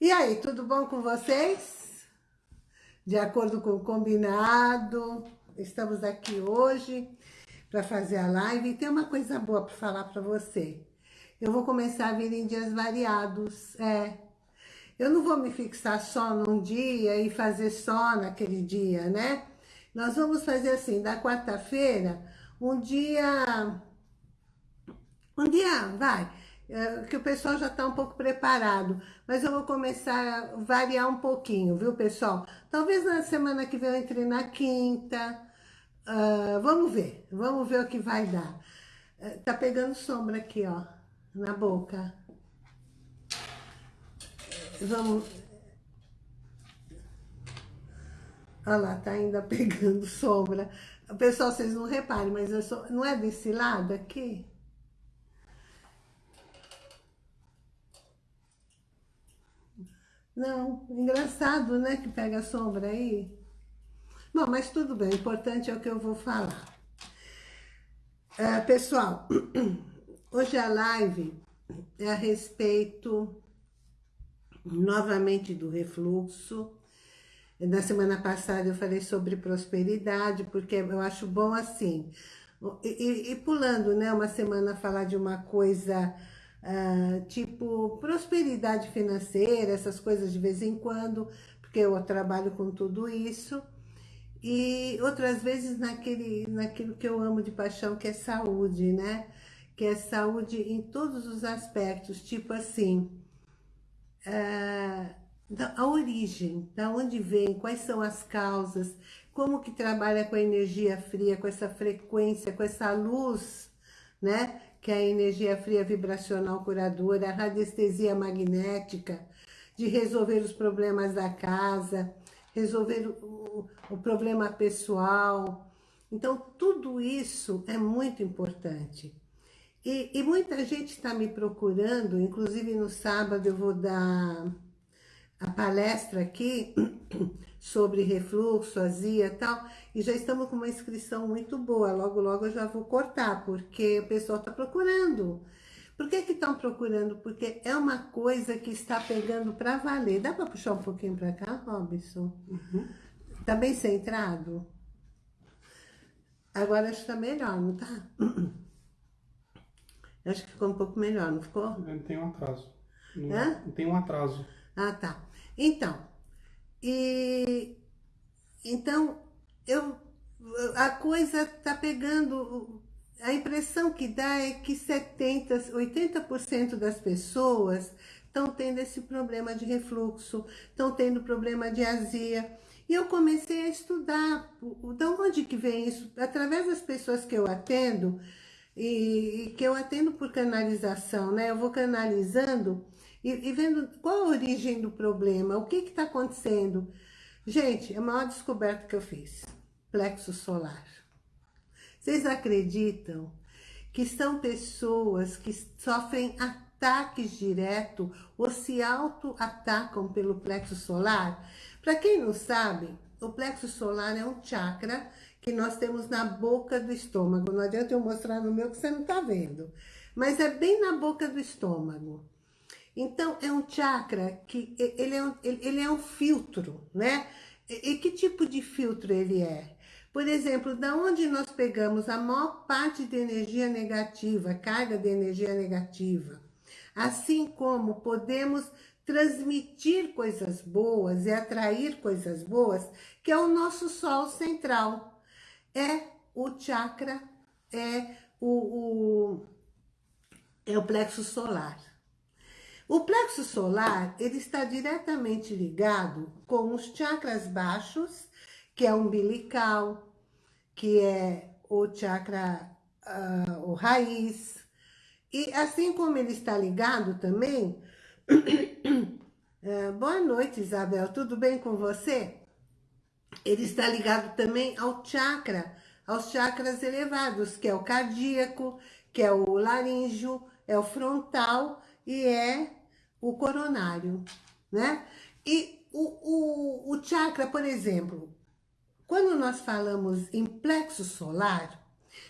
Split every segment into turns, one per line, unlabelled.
E aí, tudo bom com vocês? De acordo com o combinado, estamos aqui hoje para fazer a live e tem uma coisa boa para falar para você. Eu vou começar a vir em dias variados, é. Eu não vou me fixar só num dia e fazer só naquele dia, né? Nós vamos fazer assim, da quarta-feira, um dia... Um dia, vai, que o pessoal já está um pouco preparado. Mas eu vou começar a variar um pouquinho, viu, pessoal? Talvez na semana que vem eu entre na quinta. Uh, vamos ver, vamos ver o que vai dar. Uh, tá pegando sombra aqui, ó, na boca. Vamos... Olha lá, tá ainda pegando sombra. Pessoal, vocês não reparem, mas eu sou... não é desse lado aqui? Não, engraçado, né, que pega a sombra aí. Bom, mas tudo bem, o importante é o que eu vou falar. É, pessoal, hoje a live é a respeito, novamente, do refluxo. Na semana passada eu falei sobre prosperidade, porque eu acho bom assim. E, e, e pulando, né, uma semana falar de uma coisa Uh, tipo prosperidade financeira, essas coisas de vez em quando, porque eu trabalho com tudo isso. E outras vezes naquele, naquilo que eu amo de paixão, que é saúde, né? Que é saúde em todos os aspectos, tipo assim, uh, a origem, da onde vem, quais são as causas, como que trabalha com a energia fria, com essa frequência, com essa luz, né? Que é a energia fria vibracional curadora, a radiestesia magnética, de resolver os problemas da casa, resolver o, o problema pessoal. Então, tudo isso é muito importante. E, e muita gente está me procurando, inclusive no sábado eu vou dar a palestra aqui sobre refluxo, azia e tal, e já estamos com uma inscrição muito boa, logo logo eu já vou cortar, porque o pessoal está procurando. Por que que estão procurando? Porque é uma coisa que está pegando para valer. Dá para puxar um pouquinho para cá, Robson? Uhum. Tá bem centrado? Agora acho que tá melhor, não tá? Acho que ficou um pouco melhor, não ficou?
Tem um atraso. Não, tem um atraso.
Ah, tá. Então, e então eu a coisa tá pegando a impressão que dá é que 70, 80% das pessoas estão tendo esse problema de refluxo, estão tendo problema de azia. E eu comecei a estudar, de onde que vem isso? Através das pessoas que eu atendo, e, e que eu atendo por canalização, né? Eu vou canalizando e, e vendo qual a origem do problema, o que está acontecendo. Gente, a maior descoberta que eu fiz, plexo solar. Vocês acreditam que são pessoas que sofrem ataques direto ou se auto-atacam pelo plexo solar? Para quem não sabe, o plexo solar é um chakra que nós temos na boca do estômago. Não adianta eu mostrar no meu que você não está vendo. Mas é bem na boca do estômago. Então, é um chakra que ele é um, ele é um filtro, né? E, e que tipo de filtro ele é? Por exemplo, da onde nós pegamos a maior parte de energia negativa, carga de energia negativa, assim como podemos transmitir coisas boas e atrair coisas boas, que é o nosso sol central. É o chakra, é o, o, é o plexo solar. O plexo solar, ele está diretamente ligado com os chakras baixos, que é umbilical, que é o chakra, uh, o raiz. E assim como ele está ligado também... uh, boa noite, Isabel, tudo bem com você? Ele está ligado também ao chakra, aos chakras elevados, que é o cardíaco, que é o laríngeo, é o frontal e é o coronário, né? E o, o, o chakra, por exemplo, quando nós falamos em plexo solar,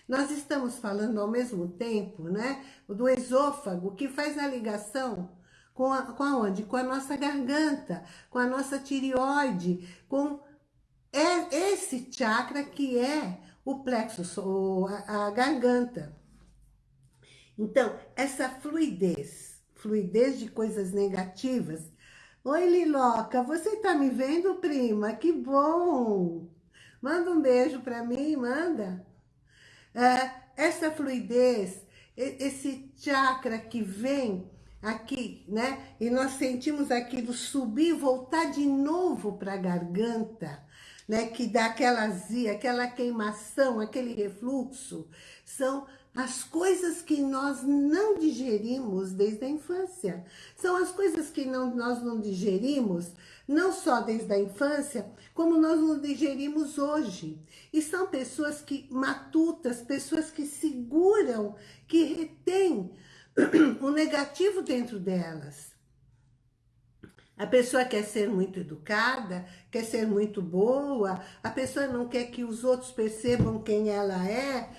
nós estamos falando ao mesmo tempo, né, do esôfago, que faz a ligação Com, a, com aonde? Com a nossa garganta, com a nossa tireoide, com é esse chakra que é o plexo, a, a garganta. Então, essa fluidez, fluidez de coisas negativas. Oi, Liloca, você tá me vendo, prima? Que bom! Manda um beijo para mim, manda. É, essa fluidez, esse chakra que vem aqui, né? E nós sentimos aquilo subir, voltar de novo para a garganta, né? Que dá aquela azia, aquela queimação, aquele refluxo. São as coisas que nós não digerimos desde a infância. São as coisas que não, nós não digerimos, não só desde a infância, como nós não digerimos hoje. E são pessoas que matutas, pessoas que seguram, que retêm o negativo dentro delas. A pessoa quer ser muito educada, quer ser muito boa, a pessoa não quer que os outros percebam quem ela é,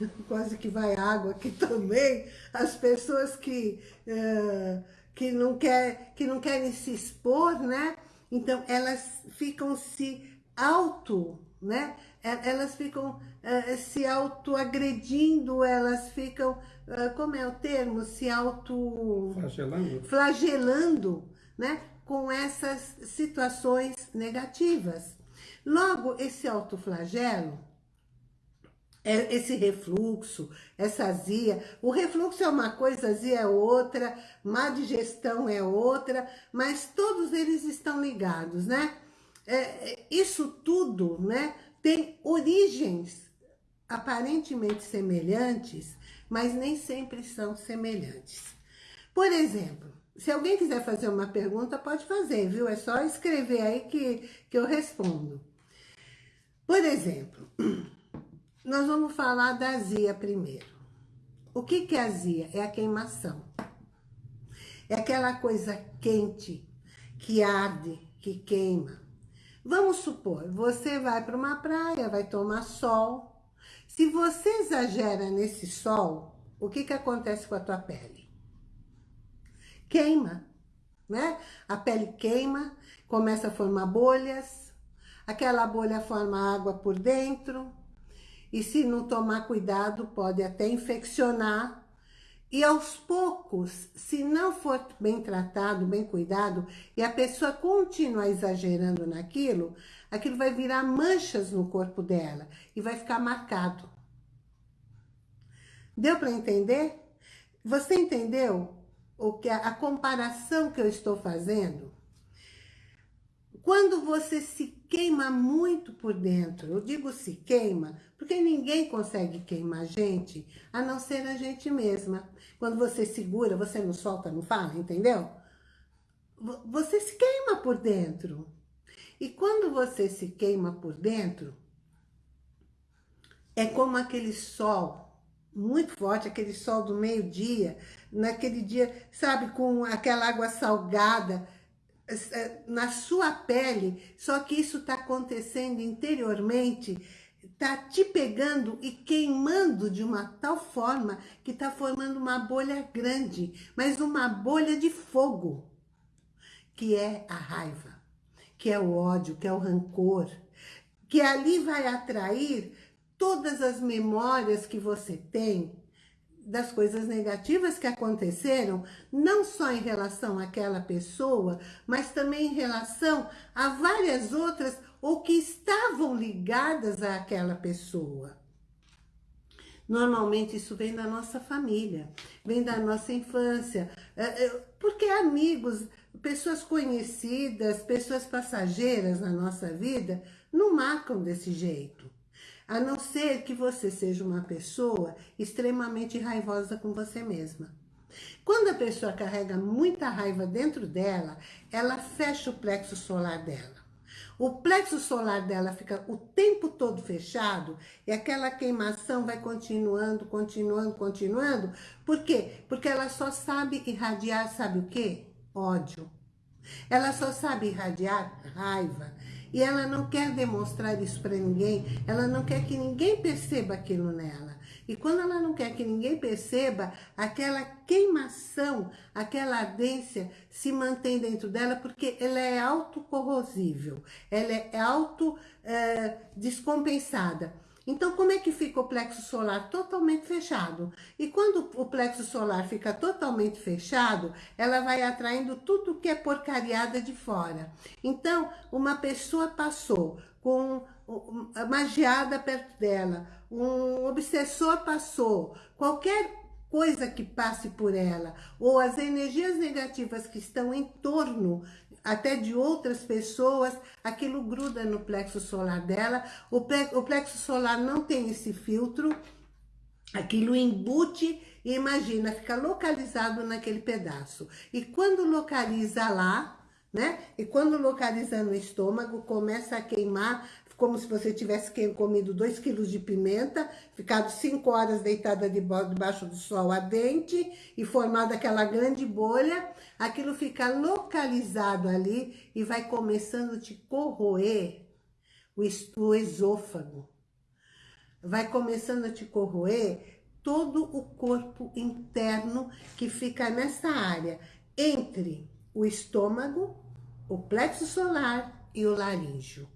quase que vai água aqui também, as pessoas que, uh, que, não quer, que não querem se expor, né? Então, elas ficam se auto, né? Elas ficam uh, se auto-agredindo, elas ficam, uh, como é o termo? Se auto...
Flagelando.
Flagelando, né? Com essas situações negativas. Logo, esse autoflagelo, esse refluxo, essa azia. O refluxo é uma coisa, azia é outra, má digestão é outra, mas todos eles estão ligados, né? É, é, isso tudo, né, tem origens aparentemente semelhantes, mas nem sempre são semelhantes. Por exemplo, se alguém quiser fazer uma pergunta, pode fazer, viu? É só escrever aí que, que eu respondo. Por exemplo, nós vamos falar da azia primeiro. O que, que é azia? É a queimação. É aquela coisa quente, que arde, que queima. Vamos supor, você vai para uma praia, vai tomar sol. Se você exagera nesse sol, o que, que acontece com a tua pele? Queima, né? A pele queima, começa a formar bolhas, aquela bolha forma água por dentro, e se não tomar cuidado, pode até infeccionar. E aos poucos, se não for bem tratado, bem cuidado, e a pessoa continuar exagerando naquilo, aquilo vai virar manchas no corpo dela e vai ficar marcado. Deu para entender? Você entendeu o que a, a comparação que eu estou fazendo? Quando você se queima muito por dentro, eu digo se queima, porque ninguém consegue queimar a gente, a não ser a gente mesma. Quando você segura, você não solta, não fala, entendeu? Você se queima por dentro. E quando você se queima por dentro, é como aquele sol muito forte, aquele sol do meio-dia, naquele dia, sabe, com aquela água salgada, na sua pele, só que isso está acontecendo interiormente, está te pegando e queimando de uma tal forma que está formando uma bolha grande, mas uma bolha de fogo, que é a raiva, que é o ódio, que é o rancor, que ali vai atrair todas as memórias que você tem das coisas negativas que aconteceram, não só em relação àquela pessoa, mas também em relação a várias outras ou que estavam ligadas àquela pessoa. Normalmente isso vem da nossa família, vem da nossa infância, é, é, porque amigos, pessoas conhecidas, pessoas passageiras na nossa vida, não marcam desse jeito. A não ser que você seja uma pessoa extremamente raivosa com você mesma. Quando a pessoa carrega muita raiva dentro dela, ela fecha o plexo solar dela. O plexo solar dela fica o tempo todo fechado e aquela queimação vai continuando, continuando, continuando. Por quê? Porque ela só sabe irradiar, sabe o quê? Ódio. Ela só sabe irradiar raiva. E ela não quer demonstrar isso para ninguém, ela não quer que ninguém perceba aquilo nela. E quando ela não quer que ninguém perceba, aquela queimação, aquela ardência se mantém dentro dela porque ela é autocorrosível, ela é auto-descompensada. Eh, então, como é que fica o plexo solar? Totalmente fechado. E quando o plexo solar fica totalmente fechado, ela vai atraindo tudo que é porcariada de fora. Então, uma pessoa passou com magiada perto dela, um obsessor passou, qualquer coisa que passe por ela, ou as energias negativas que estão em torno até de outras pessoas, aquilo gruda no plexo solar dela, o plexo solar não tem esse filtro, aquilo embute e imagina, fica localizado naquele pedaço. E quando localiza lá, né? E quando localiza no estômago, começa a queimar, como se você tivesse comido 2 quilos de pimenta, ficado 5 horas deitada debaixo do sol ardente e formado aquela grande bolha, aquilo fica localizado ali e vai começando a te corroer o esôfago. Vai começando a te corroer todo o corpo interno que fica nessa área, entre o estômago, o plexo solar e o laríngeo.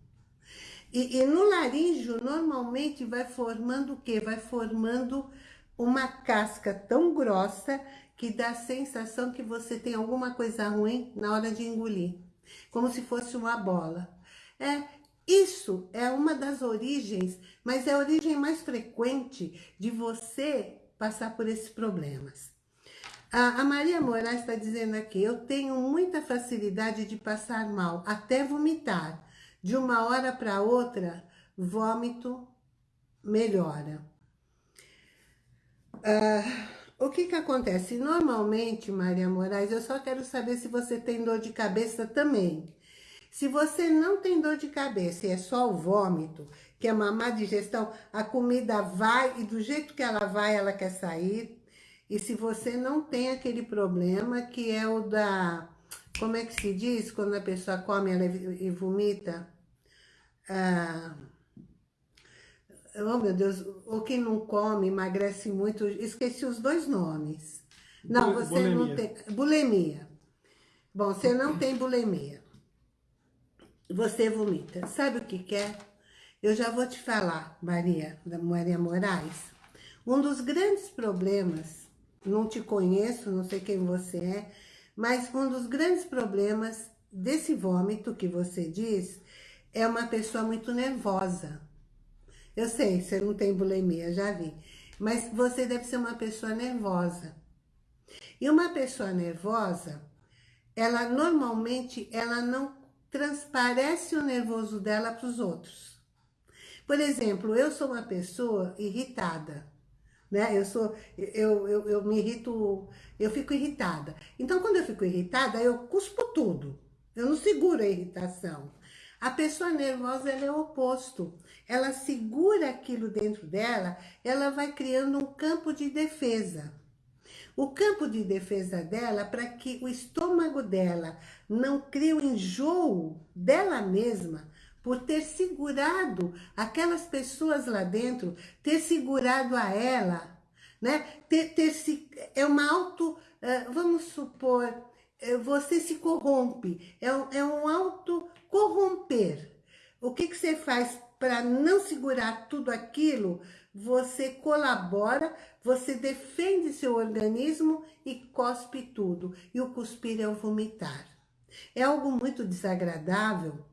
E, e, no laríngeo, normalmente, vai formando o quê? Vai formando uma casca tão grossa que dá a sensação que você tem alguma coisa ruim na hora de engolir. Como se fosse uma bola. É, isso é uma das origens, mas é a origem mais frequente de você passar por esses problemas. A, Maria Moraes está dizendo aqui, eu tenho muita facilidade de passar mal, até vomitar de uma hora para outra, vômito melhora. Uh, o que que acontece? Normalmente, Maria Moraes, eu só quero saber se você tem dor de cabeça também. Se você não tem dor de cabeça e é só o vômito, que é uma má digestão, a comida vai e do jeito que ela vai, ela quer sair. E se você não tem aquele problema que é o da... Como é que se diz quando a pessoa come ela e vomita? Ah, oh, meu Deus, ou quem não come, emagrece muito, esqueci os dois nomes. Não, você bulimia. não tem... Bulimia. Bom, você não tem bulimia. Você vomita. Sabe o que quer? É? Eu já vou te falar, Maria, da Maria Moraes. Um dos grandes problemas, não te conheço, não sei quem você é, mas um dos grandes problemas desse vômito que você diz é uma pessoa muito nervosa. Eu sei, você não tem bulimia, já vi. Mas você deve ser uma pessoa nervosa. E uma pessoa nervosa, ela normalmente, ela não transparece o nervoso dela para os outros. Por exemplo, eu sou uma pessoa irritada, né? Eu sou, eu, eu, eu me irrito, eu fico irritada. Então, quando eu fico irritada, eu cuspo tudo. Eu não seguro a irritação. A pessoa nervosa é o oposto. Ela segura aquilo dentro dela, ela vai criando um campo de defesa. O campo de defesa dela, para que o estômago dela não crie o um enjoo dela mesma, por ter segurado aquelas pessoas lá dentro, ter segurado a ela, né? Ter, ter se, é uma auto, uh, vamos supor, você se corrompe, é, é um auto corromper. O que, que você faz para não segurar tudo aquilo? Você colabora, você defende seu organismo e cospe tudo. E o cuspir é o vomitar. É algo muito desagradável,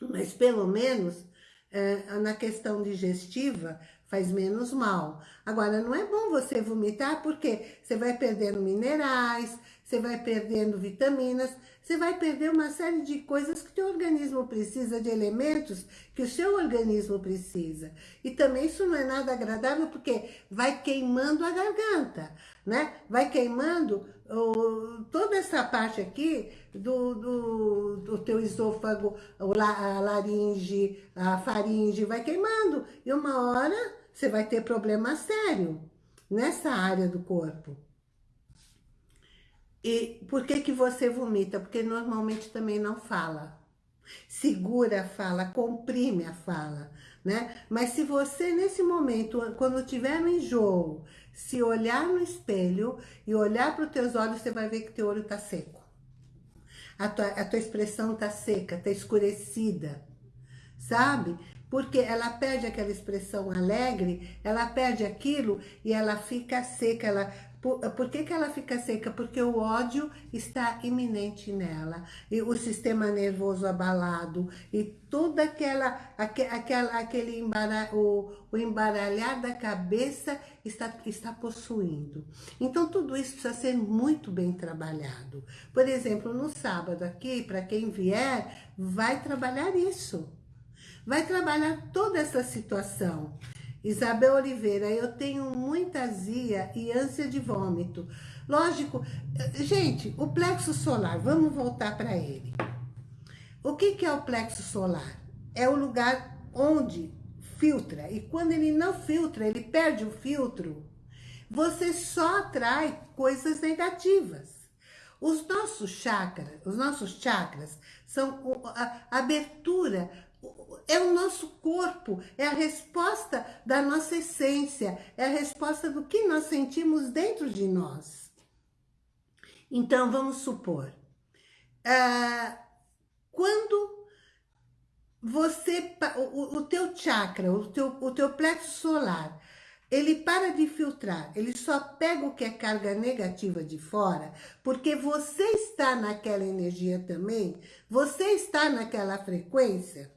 mas pelo menos é, na questão digestiva faz menos mal. Agora, não é bom você vomitar porque você vai perdendo minerais, você vai perdendo vitaminas, você vai perder uma série de coisas que o teu organismo precisa, de elementos que o seu organismo precisa. E também isso não é nada agradável porque vai queimando a garganta, né? Vai queimando o, toda essa parte aqui do, do, do teu esôfago, a laringe, a faringe, vai queimando. E uma hora você vai ter problema sério nessa área do corpo. E por que que você vomita? Porque normalmente também não fala. segura a fala, comprime a fala, né? Mas se você, nesse momento, quando tiver no enjoo, se olhar no espelho e olhar para os teus olhos, você vai ver que teu olho está seco. A tua, a tua expressão está seca, está escurecida, sabe? Porque ela perde aquela expressão alegre, ela perde aquilo e ela fica seca, ela por, por que, que ela fica seca? Porque o ódio está iminente nela. E o sistema nervoso abalado. E toda aquela, aquela aquele embara, o, o embaralhar da cabeça está, está possuindo. Então, tudo isso precisa ser muito bem trabalhado. Por exemplo, no sábado aqui, para quem vier, vai trabalhar isso. Vai trabalhar toda essa situação. Isabel Oliveira, eu tenho muita azia e ânsia de vômito. Lógico, gente, o plexo solar, vamos voltar para ele. O que, que é o plexo solar? É o lugar onde filtra. E quando ele não filtra, ele perde o filtro, você só atrai coisas negativas. Os nossos chakras, os nossos chakras são a abertura é o nosso corpo, é a resposta da nossa essência, é a resposta do que nós sentimos dentro de nós. Então, vamos supor, uh, quando você, o, o teu chakra, o teu, o teu plexo solar, ele para de filtrar, ele só pega o que é carga negativa de fora, porque você está naquela energia também, você está naquela frequência,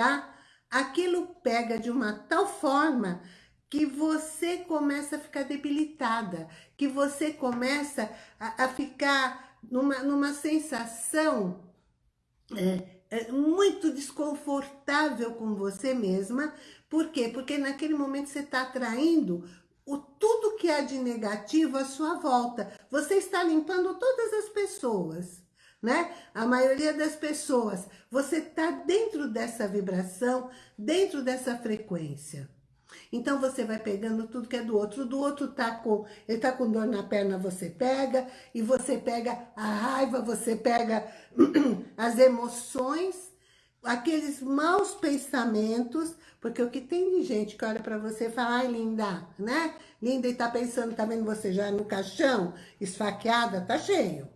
tá? Aquilo pega de uma tal forma que você começa a ficar debilitada, que você começa a, a ficar numa, numa sensação é, é, muito desconfortável com você mesma. Por quê? Porque naquele momento você está atraindo o, tudo que há de negativo à sua volta. Você está limpando todas as pessoas né? A maioria das pessoas, você está dentro dessa vibração, dentro dessa frequência. Então você vai pegando tudo que é do outro. Do outro tá com, ele tá com dor na perna, você pega, e você pega a raiva, você pega as emoções, aqueles maus pensamentos, porque o que tem de gente que olha para você e fala, ai linda, né? Linda e tá pensando, tá vendo você já no caixão, esfaqueada, tá cheio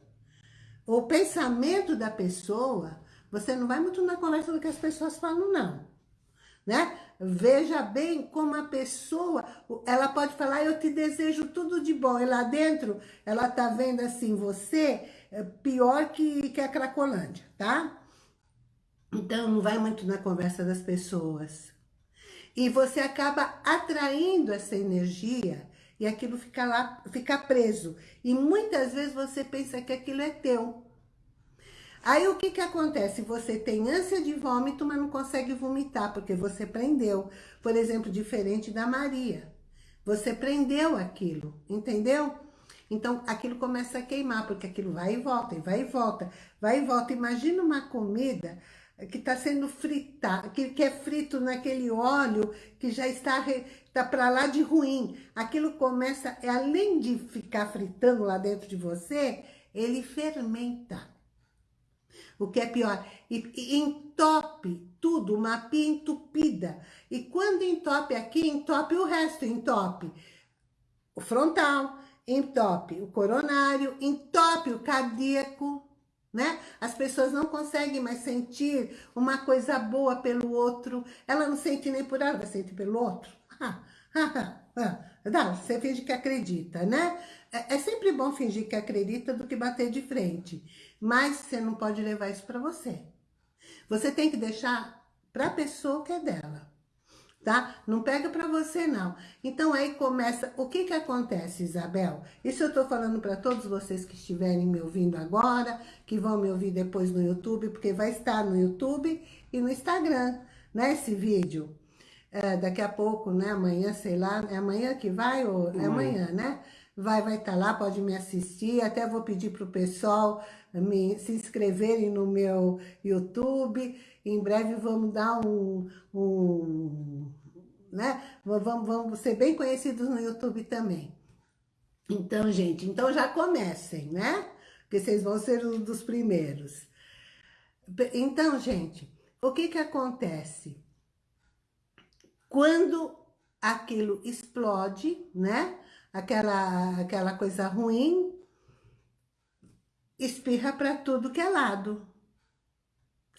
o pensamento da pessoa, você não vai muito na conversa do que as pessoas falam, não. Né? Veja bem como a pessoa, ela pode falar, eu te desejo tudo de bom, e lá dentro ela tá vendo assim, você é pior que, que a Cracolândia, tá? Então não vai muito na conversa das pessoas. E você acaba atraindo essa energia e aquilo fica lá, fica preso. E muitas vezes você pensa que aquilo é teu. Aí o que que acontece? Você tem ânsia de vômito, mas não consegue vomitar, porque você prendeu. Por exemplo, diferente da Maria. Você prendeu aquilo, entendeu? Então, aquilo começa a queimar, porque aquilo vai e volta, e vai e volta, vai e volta. Imagina uma comida que está sendo fritada, que, que é frito naquele óleo que já está, está para lá de ruim. Aquilo começa, é, além de ficar fritando lá dentro de você, ele fermenta. O que é pior, e, e entope tudo, uma pia entupida. E quando entope aqui, entope o resto, entope o frontal, entope o coronário, entope o cardíaco, né? As pessoas não conseguem mais sentir uma coisa boa pelo outro. Ela não sente nem por ela, ela sente pelo outro. Não, você finge que acredita, né? É, é sempre bom fingir que acredita do que bater de frente. Mas você não pode levar isso para você. Você tem que deixar para a pessoa que é dela tá? Não pega para você, não. Então, aí começa... O que que acontece, Isabel? Isso eu tô falando para todos vocês que estiverem me ouvindo agora, que vão me ouvir depois no YouTube, porque vai estar no YouTube e no Instagram, né, esse vídeo. É, daqui a pouco, né, amanhã, sei lá, é amanhã que vai ou é amanhã, né? Vai vai estar tá lá, pode me assistir, até vou pedir pro pessoal me, se inscreverem no meu YouTube, em breve vamos dar um, um né? Vamos, vamos ser bem conhecidos no YouTube também. Então, gente, então já comecem, né? Porque vocês vão ser um dos primeiros. Então, gente, o que que acontece? Quando aquilo explode, né? Aquela, aquela coisa ruim, espirra para tudo que é lado.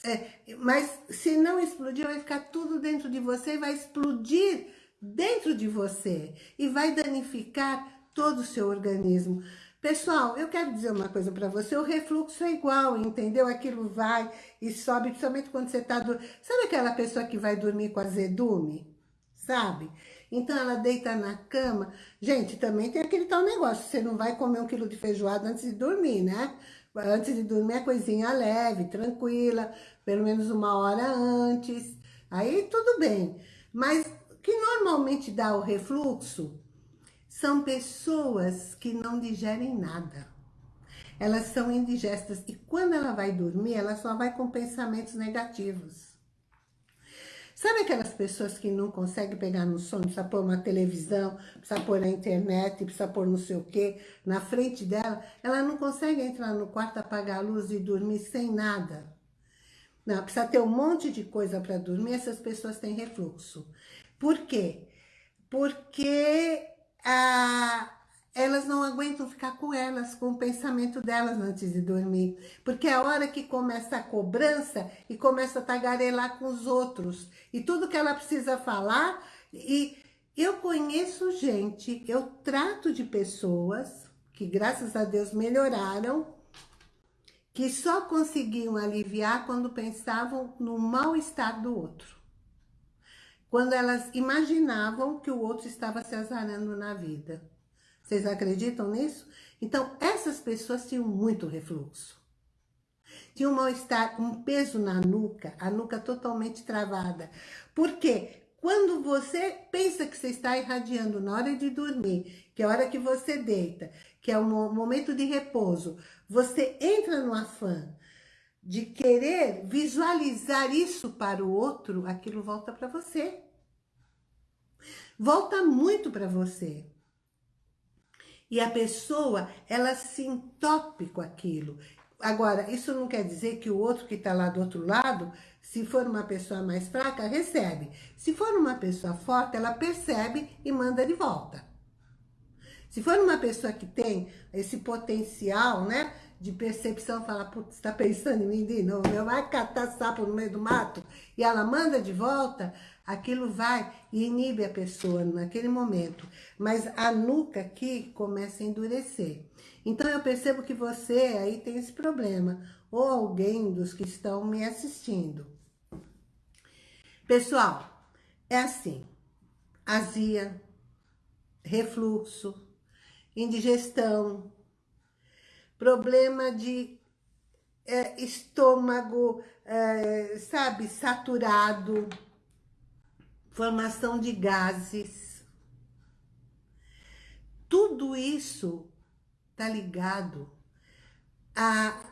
É, mas se não explodir, vai ficar tudo dentro de você e vai explodir dentro de você. E vai danificar todo o seu organismo. Pessoal, eu quero dizer uma coisa para você, o refluxo é igual, entendeu? Aquilo vai e sobe, principalmente quando você tá... Do... Sabe aquela pessoa que vai dormir com azedume? Sabe? Então ela deita na cama. Gente, também tem aquele tal negócio, você não vai comer um quilo de feijoada antes de dormir, né? Antes de dormir é coisinha leve, tranquila, pelo menos uma hora antes. Aí tudo bem. Mas o que normalmente dá o refluxo são pessoas que não digerem nada. Elas são indigestas e quando ela vai dormir, ela só vai com pensamentos negativos. Sabe aquelas pessoas que não conseguem pegar no sono, precisa pôr uma televisão, precisa pôr na internet, precisa pôr não sei o quê, na frente dela, ela não consegue entrar no quarto, apagar a luz e dormir sem nada. Não, precisa ter um monte de coisa para dormir, essas pessoas têm refluxo. Por quê? Porque ah, elas não aguentam ficar com elas, com o pensamento delas antes de dormir. Porque é a hora que começa a cobrança e começa a tagarelar com os outros. E tudo que ela precisa falar. E eu conheço gente, eu trato de pessoas que graças a Deus melhoraram, que só conseguiam aliviar quando pensavam no mal-estar do outro. Quando elas imaginavam que o outro estava se azarando na vida. Vocês acreditam nisso? Então, essas pessoas tinham muito refluxo. Tinham um mal-estar, um peso na nuca, a nuca totalmente travada. Por quê? Quando você pensa que você está irradiando na hora de dormir, que é a hora que você deita, que é o momento de repouso, você entra no afã de querer visualizar isso para o outro, aquilo volta para você. Volta muito para você. E a pessoa, ela se entope com aquilo. Agora, isso não quer dizer que o outro que está lá do outro lado, se for uma pessoa mais fraca, recebe. Se for uma pessoa forte, ela percebe e manda de volta. Se for uma pessoa que tem esse potencial, né, de percepção, fala, putz, está pensando em mim de novo, eu vai catar sapo no meio do mato, e ela manda de volta, aquilo vai e inibe a pessoa naquele momento. Mas a nuca aqui começa a endurecer. Então eu percebo que você aí tem esse problema, ou alguém dos que estão me assistindo. Pessoal, é assim, azia, refluxo, indigestão, problema de é, estômago, é, sabe, saturado, formação de gases. Tudo isso tá ligado a,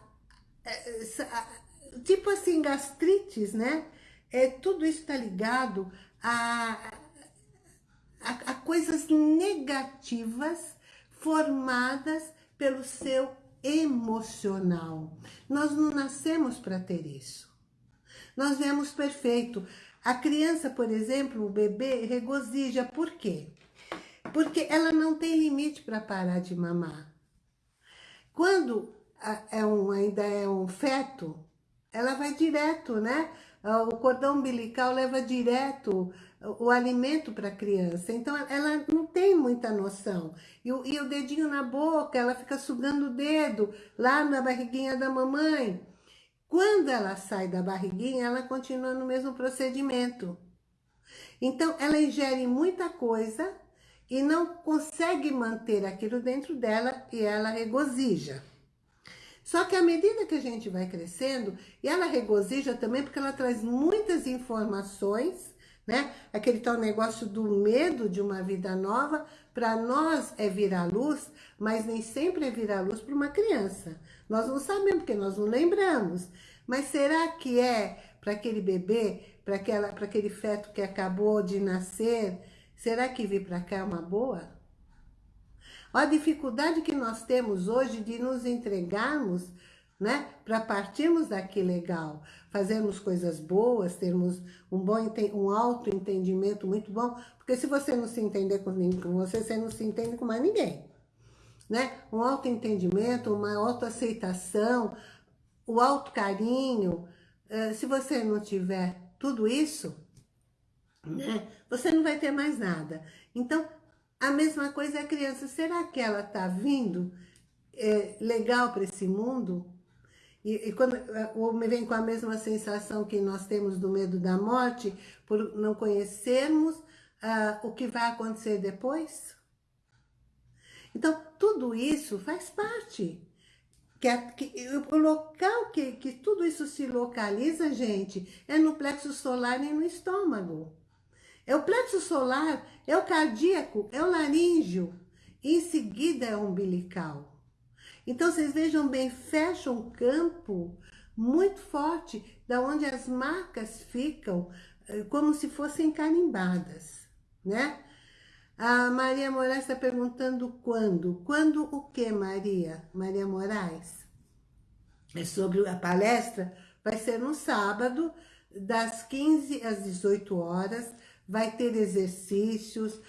a, tipo assim, gastrites, né? É, tudo isso tá ligado a, a, a coisas negativas formadas pelo seu emocional. Nós não nascemos para ter isso. Nós viemos perfeito. A criança, por exemplo, o bebê, regozija. Por quê? Porque ela não tem limite para parar de mamar. Quando é um, ainda é um feto, ela vai direto, né? O cordão umbilical leva direto o alimento para a criança. Então, ela não tem muita noção. E o, e o dedinho na boca, ela fica sugando o dedo lá na barriguinha da mamãe. Quando ela sai da barriguinha, ela continua no mesmo procedimento. Então, ela ingere muita coisa e não consegue manter aquilo dentro dela e ela regozija. Só que à medida que a gente vai crescendo, e ela regozija também porque ela traz muitas informações, né? Aquele tal negócio do medo de uma vida nova, para nós é virar luz, mas nem sempre é virar luz para uma criança. Nós não sabemos, porque nós não lembramos. Mas será que é para aquele bebê, para aquele feto que acabou de nascer, será que vir para cá é uma boa? A dificuldade que nós temos hoje de nos entregarmos né? Para partirmos daqui legal, fazermos coisas boas, termos um bom um autoentendimento muito bom, porque se você não se entender com, com você, você não se entende com mais ninguém. Né? Um autoentendimento, uma autoaceitação, o autocarinho, uh, se você não tiver tudo isso, né, você não vai ter mais nada. Então, a mesma coisa é a criança. Será que ela está vindo é, legal para esse mundo? E, e quando ou me vem com a mesma sensação que nós temos do medo da morte, por não conhecermos ah, o que vai acontecer depois? Então, tudo isso faz parte. Que, a, que, o local que, que tudo isso se localiza, gente, é no plexo solar e no estômago. É o plexo solar, é o cardíaco, é o laríngeo. E em seguida é o umbilical. Então, vocês vejam bem, fecha um campo muito forte, da onde as marcas ficam eh, como se fossem carimbadas, né? A Maria Moraes está perguntando quando. Quando o que, Maria? Maria Moraes? É sobre a palestra? Vai ser no sábado, das 15 às 18 horas. Vai ter exercícios.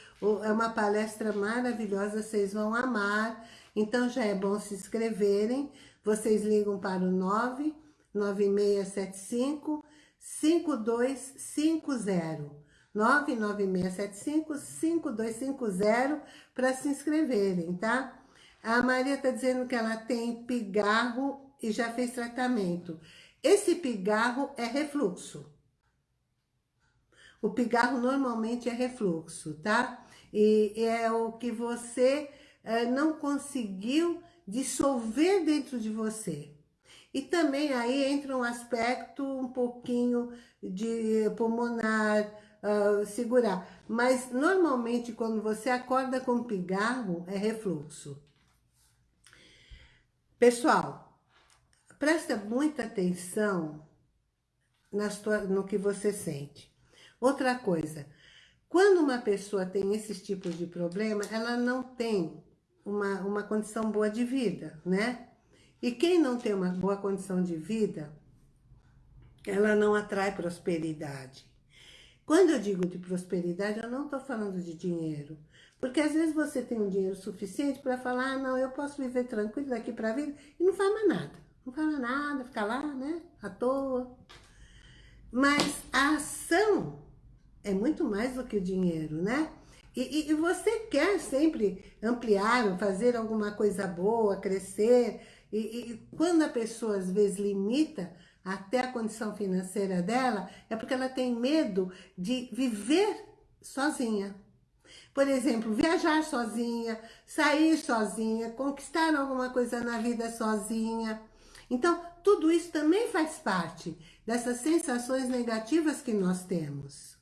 É uma palestra maravilhosa, vocês vão amar. Então já é bom se inscreverem. Vocês ligam para o 99675 5250. 99675 5250 para se inscreverem, tá? A Maria está dizendo que ela tem pigarro e já fez tratamento. Esse pigarro é refluxo. O pigarro normalmente é refluxo, tá? E é o que você não conseguiu dissolver dentro de você. E também aí entra um aspecto um pouquinho de pulmonar, uh, segurar. Mas normalmente quando você acorda com pigarro, é refluxo. Pessoal, presta muita atenção no que você sente. Outra coisa, quando uma pessoa tem esses tipos de problema, ela não tem uma, uma condição boa de vida, né? E quem não tem uma boa condição de vida, ela não atrai prosperidade. Quando eu digo de prosperidade, eu não estou falando de dinheiro. Porque às vezes você tem um dinheiro suficiente para falar, ah, não, eu posso viver tranquilo daqui para a vida, e não faz mais nada. Não faz mais nada, fica lá, né, à toa. Mas a ação é muito mais do que o dinheiro, né? E, e, você quer sempre ampliar, fazer alguma coisa boa, crescer. E, e, quando a pessoa às vezes limita até a condição financeira dela, é porque ela tem medo de viver sozinha. Por exemplo, viajar sozinha, sair sozinha, conquistar alguma coisa na vida sozinha. Então, tudo isso também faz parte dessas sensações negativas que nós temos.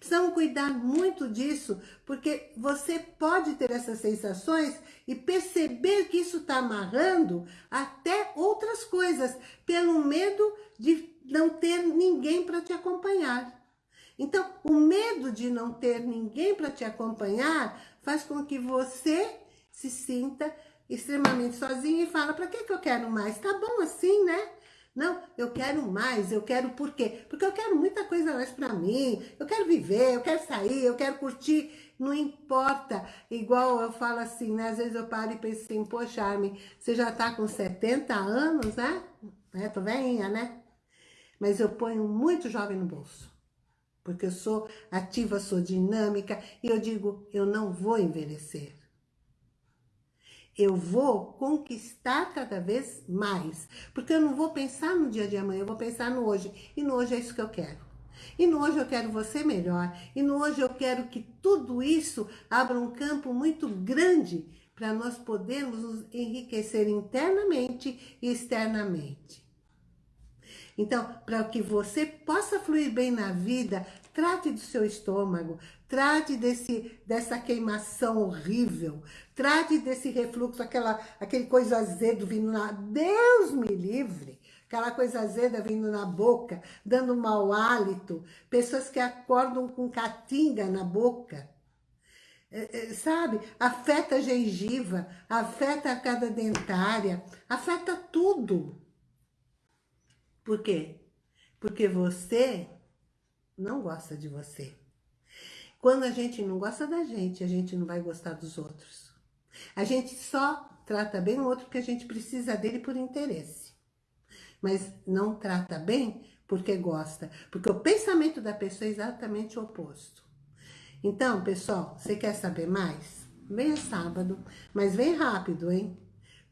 Precisamos cuidar muito disso, porque você pode ter essas sensações e perceber que isso está amarrando até outras coisas, pelo medo de não ter ninguém para te acompanhar. Então, o medo de não ter ninguém para te acompanhar faz com que você se sinta extremamente sozinho e fala, para que, que eu quero mais? Tá bom assim, né? Não, eu quero mais, eu quero por quê? Porque eu quero muita coisa mais para mim, eu quero viver, eu quero sair, eu quero curtir, não importa. Igual eu falo assim, né? Às vezes eu paro e penso assim, poxa, Armin, você já tá com 70 anos, né? É, tô velhinha, né? Mas eu ponho muito jovem no bolso. Porque eu sou ativa, sou dinâmica, e eu digo, eu não vou envelhecer eu vou conquistar cada vez mais. Porque eu não vou pensar no dia de amanhã, eu vou pensar no hoje. E no hoje é isso que eu quero. E no hoje eu quero você melhor. E no hoje eu quero que tudo isso abra um campo muito grande para nós podermos nos enriquecer internamente e externamente. Então, para que você possa fluir bem na vida, trate do seu estômago, trate desse, dessa queimação horrível, trate desse refluxo, aquela, aquele coisa azedo vindo na... Deus me livre! Aquela coisa azeda vindo na boca, dando mau hálito, pessoas que acordam com catinga na boca. é, é, sabe? Afeta a gengiva, afeta a cada dentária, afeta tudo. Por quê? Porque você não gosta de você. Quando a gente não gosta da gente, a gente não vai gostar dos outros. A gente só trata bem o outro porque a gente precisa dele por interesse. Mas não trata bem porque gosta. Porque o pensamento da pessoa é exatamente o oposto. Então, pessoal, você quer saber mais? Venha sábado, mas vem rápido, hein?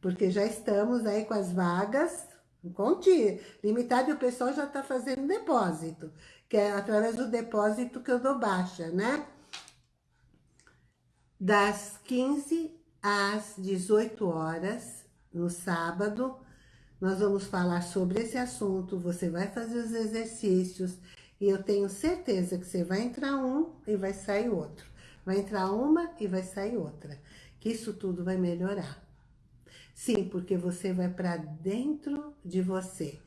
Porque já estamos aí com as vagas, conte, limitado e o pessoal já está fazendo depósito, que é através do depósito que eu dou baixa, né? Das 15 às 18 horas, no sábado, nós vamos falar sobre esse assunto, você vai fazer os exercícios, e eu tenho certeza que você vai entrar um e vai sair outro. Vai entrar uma e vai sair outra. Que isso tudo vai melhorar. Sim, porque você vai para dentro de você.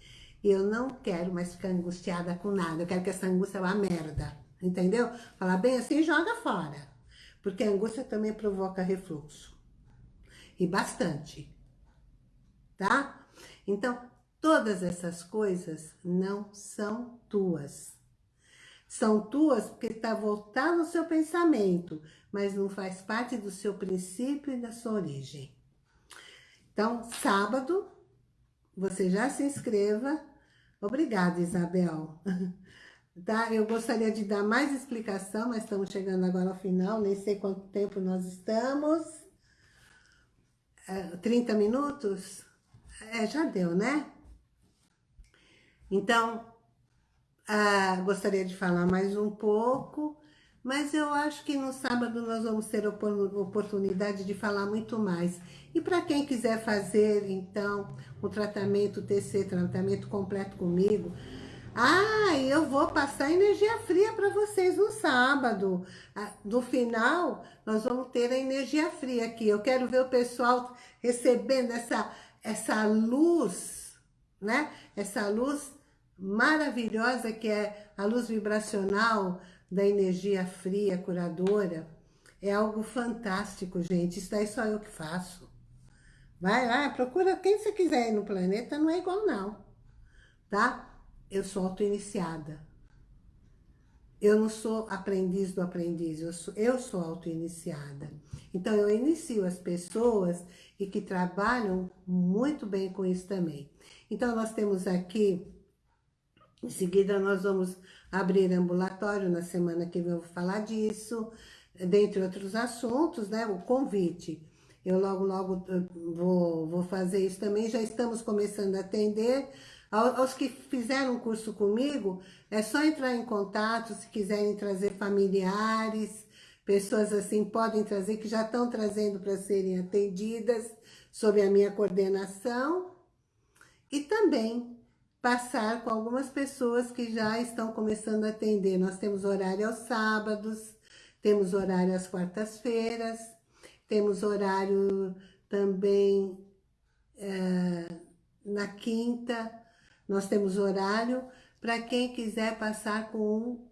Eu não quero mais ficar angustiada com nada. Eu quero que essa angústia vá merda. Entendeu? Falar bem assim, joga fora. Porque a angústia também provoca refluxo. E bastante. Tá? Então, todas essas coisas não são tuas. São tuas porque está voltado no seu pensamento, mas não faz parte do seu princípio e da sua origem. Então, sábado, você já se inscreva. Obrigada, Isabel. Tá? Eu gostaria de dar mais explicação, mas estamos chegando agora ao final, nem sei quanto tempo nós estamos. É, 30 minutos? É, já deu, né? Então, ah, gostaria de falar mais um pouco, mas eu acho que no sábado nós vamos ter oportunidade de falar muito mais. E para quem quiser fazer, então, o tratamento TC, tratamento completo comigo, ah, eu vou passar energia fria para vocês no sábado. Ah, no final, nós vamos ter a energia fria aqui. Eu quero ver o pessoal recebendo essa, essa luz, né? Essa luz maravilhosa que é a luz vibracional da energia fria, curadora. É algo fantástico, gente. Isso daí só eu que faço. Vai lá, procura quem você quiser aí no planeta, não é igual não, tá? Eu sou auto-iniciada. Eu não sou aprendiz do aprendiz, eu sou, eu sou auto-iniciada. Então, eu inicio as pessoas e que trabalham muito bem com isso também. Então, nós temos aqui em seguida, nós vamos abrir ambulatório na semana que vem, eu vou falar disso, dentre outros assuntos, né? O convite. Eu logo, logo vou, vou fazer isso também. Já estamos começando a atender. Aos que fizeram curso comigo, é só entrar em contato, se quiserem trazer familiares, pessoas assim, podem trazer, que já estão trazendo para serem atendidas, sob a minha coordenação. E também passar com algumas pessoas que já estão começando a atender. Nós temos horário aos sábados, temos horário às quartas-feiras, temos horário também é, na quinta, nós temos horário para quem quiser passar com,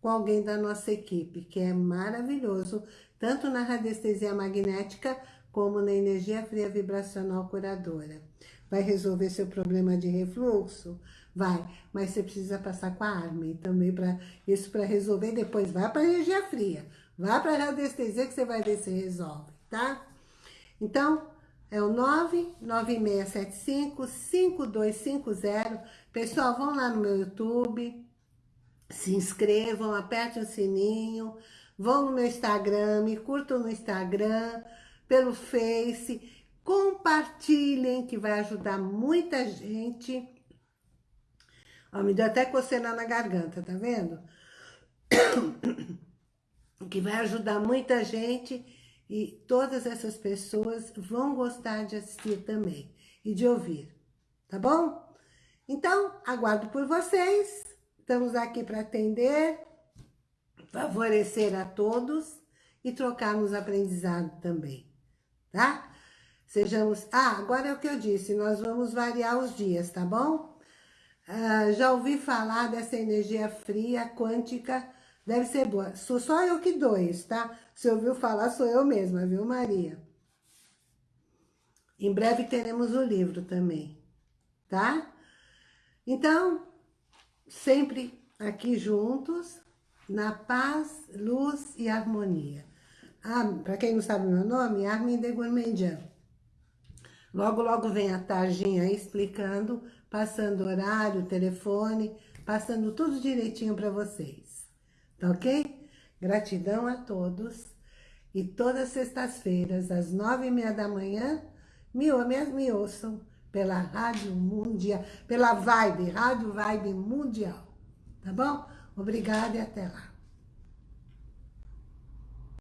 com alguém da nossa equipe, que é maravilhoso, tanto na radiestesia magnética como na energia fria vibracional curadora. Vai resolver seu problema de refluxo? Vai, mas você precisa passar com a Armin também para isso para resolver. Depois vai para energia fria, vai para a radiestesia que você vai ver se resolve, tá? Então, é o 99675-5250. Pessoal, vão lá no meu YouTube, se inscrevam, apertem o sininho, vão no meu Instagram, me curtam no Instagram, pelo Face, compartilhem, que vai ajudar muita gente. Ó, me deu até coceira na garganta, tá vendo? Que vai ajudar muita gente e todas essas pessoas vão gostar de assistir também e de ouvir, tá bom? Então, aguardo por vocês. Estamos aqui para atender, favorecer a todos e trocarmos aprendizado também, tá? Sejamos... Ah, agora é o que eu disse, nós vamos variar os dias, tá bom? Ah, já ouvi falar dessa energia fria, quântica, Deve ser boa. Sou só eu que dou isso, tá? Se ouviu falar, sou eu mesma, viu, Maria? Em breve teremos o livro também, tá? Então, sempre aqui juntos, na paz, luz e harmonia. Ah, Para quem não sabe meu nome, Armin de Gourmandian. Logo, logo vem a tarjinha aí explicando, passando horário, telefone, passando tudo direitinho para vocês. Tá ok? Gratidão a todos. E todas sextas-feiras, às nove e meia da manhã, me, me, me ouçam pela Rádio Mundial, pela Vibe, Rádio Vibe Mundial. Tá bom? Obrigada e até lá.